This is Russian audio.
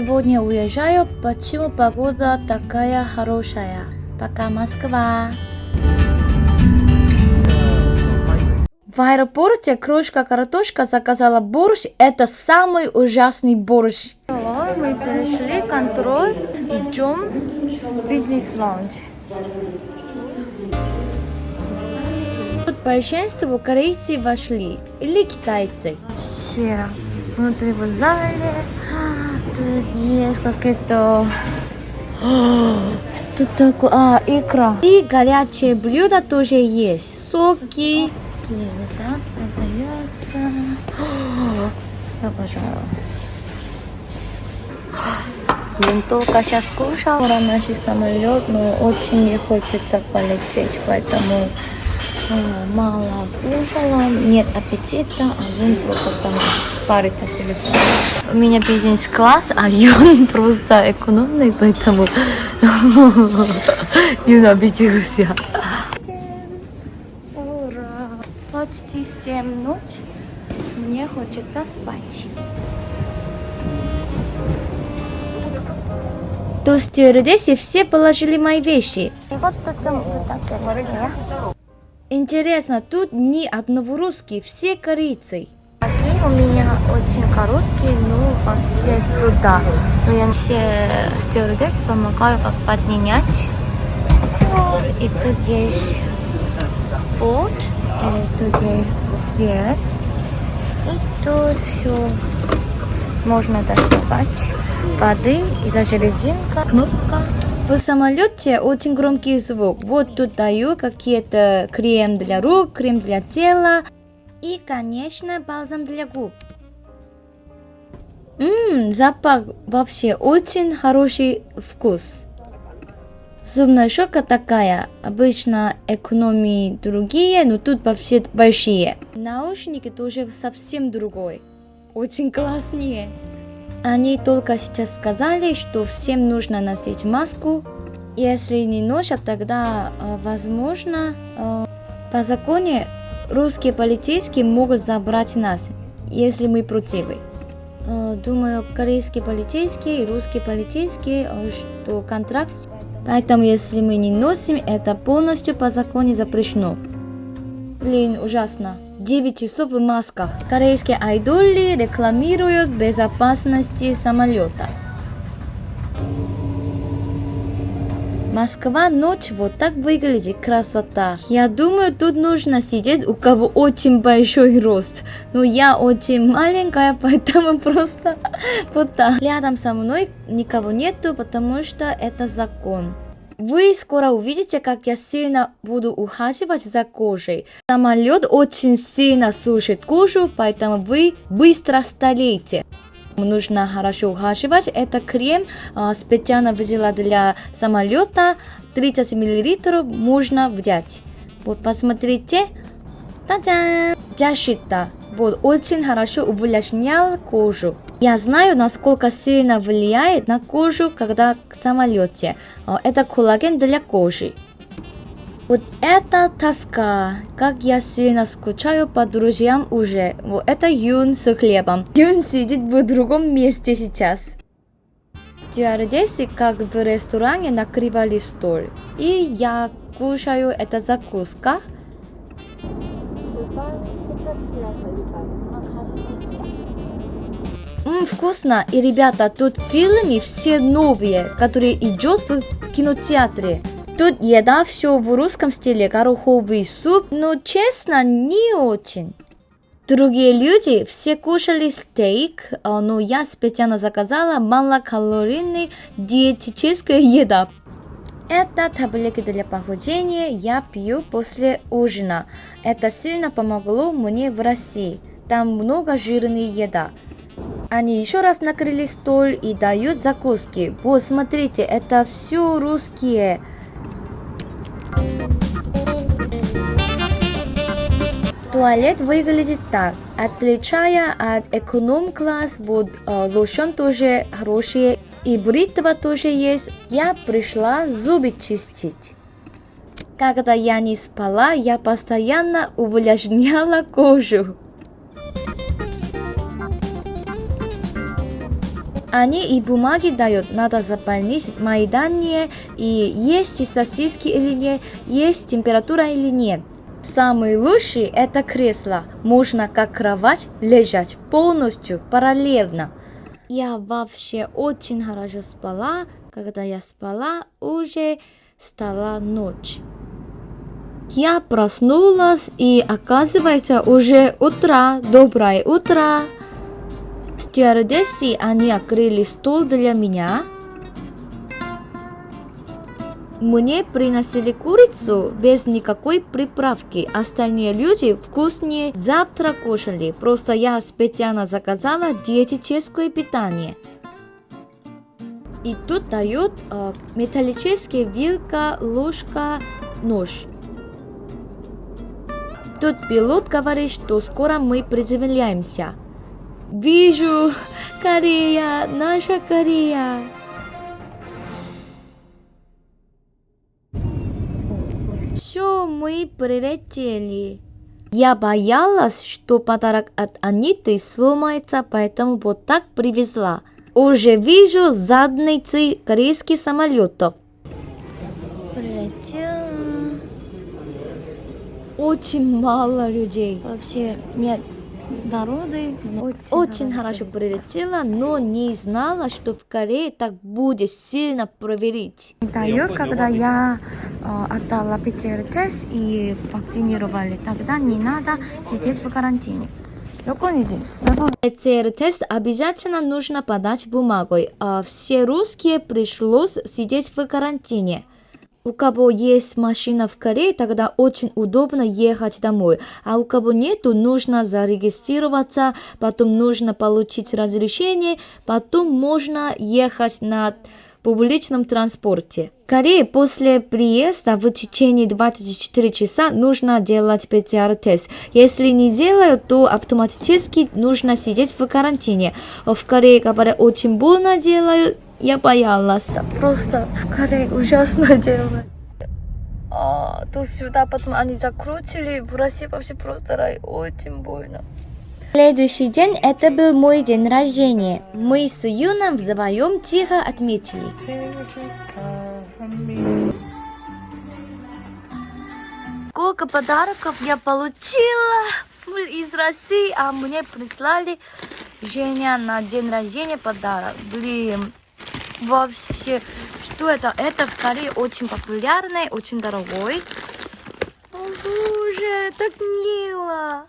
сегодня уезжаю. Почему погода такая хорошая? Пока, Москва. В аэропорте крошка картошка заказала борщ. Это самый ужасный борщ. Мы перешли контроль. Идем в бизнес-лаунж. Тут большинство корейцы вошли. Или китайцы. Все внутри в зале. Есть как-то... Что такое? А, икра. И горячие блюда тоже есть. Соки. Еда продается. Обожаю. Блин, только сейчас кушал. Скоро наш самолет, но очень не хочется полететь, поэтому мало кушала, нет аппетита, а он просто там парится телефон. У меня бизнес-класс, а Юн просто экономный, поэтому Юн обиделся. Ура! Почти 7 ночи, мне хочется спать. То стюардессы все положили мои вещи. 이것도 좀 부탁드릴게요. Интересно, тут ни одного русский, все корейцы. Они у меня очень короткие, но вообще туда. Но я все стюардессы помогаю, как поднять. Все. И тут есть бот, и тут есть свет. И тут все можно доставать воды и даже резинка, кнопка. В самолете очень громкий звук. Вот тут даю какие-то крем для рук, крем для тела и, конечно, бальзам для губ. Ммм, запах вообще очень хороший вкус. Зубная щетка такая, обычно экономии другие, но тут вообще большие. Наушники тоже совсем другой, очень классные. Они только сейчас сказали, что всем нужно носить маску. Если не носят, тогда, э, возможно, э, по законе русские полицейские могут забрать нас, если мы против. Э, думаю, корейские полицейские и русские полицейские, что контракт. Поэтому, если мы не носим, это полностью по закону запрещено. Блин, ужасно. 9 часов в масках. Корейские айдолы рекламируют безопасности самолета. Москва ночь вот так выглядит, красота. Я думаю, тут нужно сидеть у кого очень большой рост. Но я очень маленькая, поэтому просто вот так. Рядом со мной никого нету, потому что это закон. Вы скоро увидите, как я сильно буду ухаживать за кожей. Самолет очень сильно сушит кожу, поэтому вы быстро стареете. Нужно хорошо ухаживать. Это крем а, специально взяла для самолета. 30 мл можно взять. Вот посмотрите. Та-дам! Защита. Вот очень хорошо увлажнял кожу. Я знаю, насколько сильно влияет на кожу, когда в самолете. Это коллаген для кожи. Вот это тоска, как я сильно скучаю по друзьям уже. Вот это Юн с хлебом. Юн сидит в другом месте сейчас. Стюардессы как в ресторане накрывали стол. И я кушаю это закуска. Ммм, вкусно. И, ребята, тут фильмы все новые, которые идут в кинотеатре. Тут еда все в русском стиле, гороховый суп, но честно, не очень. Другие люди все кушали стейк, а, но я специально заказала малокалорийный диетическая еда. Это таблетки для похудения я пью после ужина. Это сильно помогло мне в России. Там много жирной еда. Они еще раз накрыли стол и дают закуски. Вот, смотрите, это все русские. Туалет выглядит так. Отличая от эконом-класс, вот э, тоже хороший. И бритва тоже есть. Я пришла зубы чистить. Когда я не спала, я постоянно увлажняла кожу. Они и бумаги дают, надо заполнить мои данные, и есть сосиски или нет, есть температура или нет. Самый лучший это кресло. Можно как кровать лежать полностью параллельно. Я вообще очень хорошо спала. Когда я спала, уже стала ночь. Я проснулась и оказывается уже утро. Доброе утро. Стюардессы, они открыли стол для меня. Мне приносили курицу без никакой приправки. Остальные люди вкуснее завтра кушали. Просто я специально заказала диетическое питание. И тут дают э, металлическая вилка, ложка, нож. Тут пилот говорит, что скоро мы приземляемся. Вижу, Корея, наша Корея. Все, мы прилетели. Я боялась, что подарок от Аниты сломается, поэтому вот так привезла. Уже вижу задницы корейских самолетов. Прилетела. Очень мало людей. Вообще нет народы. Очень, очень хорошо прилетела, но не знала, что в Корее так будет сильно проверить. Даю, когда я э, отдала ПЦР-тест и вакцинировали, тогда не надо сидеть в карантине. ПЦР-тест обязательно нужно подать бумагой, а все русские пришлось сидеть в карантине. У кого есть машина в Корее, тогда очень удобно ехать домой. А у кого нету, нужно зарегистрироваться, потом нужно получить разрешение, потом можно ехать на публичном транспорте. В Корее после приезда в течение 24 часа нужно делать ПЦР-тест. Если не делают, то автоматически нужно сидеть в карантине. В Корее, говорят, очень больно делают, я боялась. Просто в Корее ужасно дело. А, то сюда потом они закрутили. В России вообще просто рай. Очень больно. Следующий день это был мой день рождения. Мы с Юном вдвоем тихо отметили. Сколько подарков я получила из России, а мне прислали Женя на день рождения подарок. Блин, вообще, что это? Это в Корее очень популярный, очень дорогой. О боже, так мило.